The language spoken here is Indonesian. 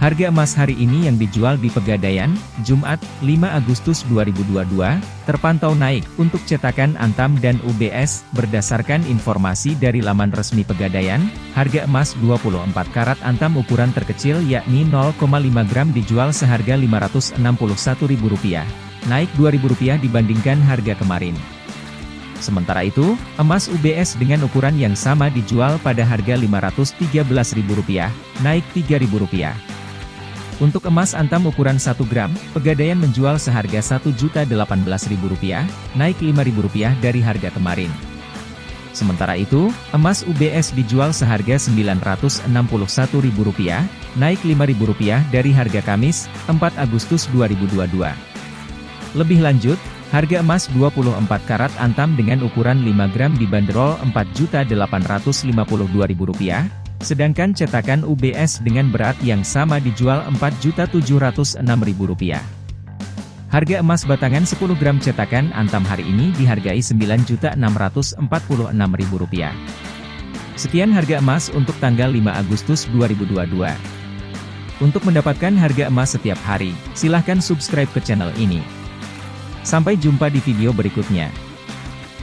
Harga emas hari ini yang dijual di Pegadaian, Jumat, 5 Agustus 2022, terpantau naik untuk cetakan Antam dan UBS. Berdasarkan informasi dari laman resmi Pegadaian, harga emas 24 karat Antam ukuran terkecil yakni 0,5 gram dijual seharga Rp561.000, naik Rp2.000 dibandingkan harga kemarin. Sementara itu, emas UBS dengan ukuran yang sama dijual pada harga Rp513.000, naik Rp3.000. Untuk emas antam ukuran 1 gram, Pegadaian menjual seharga Rp1.018.000, naik Rp5.000 dari harga kemarin. Sementara itu, emas UBS dijual seharga Rp961.000, naik Rp5.000 dari harga Kamis, 4 Agustus 2022. Lebih lanjut, harga emas 24 karat antam dengan ukuran 5 gram dibanderol Rp4.852.000, Sedangkan cetakan UBS dengan berat yang sama dijual Rp4.706.000. Harga emas batangan 10 gram cetakan Antam hari ini dihargai Rp9.646.000. Sekian harga emas untuk tanggal 5 Agustus 2022. Untuk mendapatkan harga emas setiap hari, silahkan subscribe ke channel ini. Sampai jumpa di video berikutnya.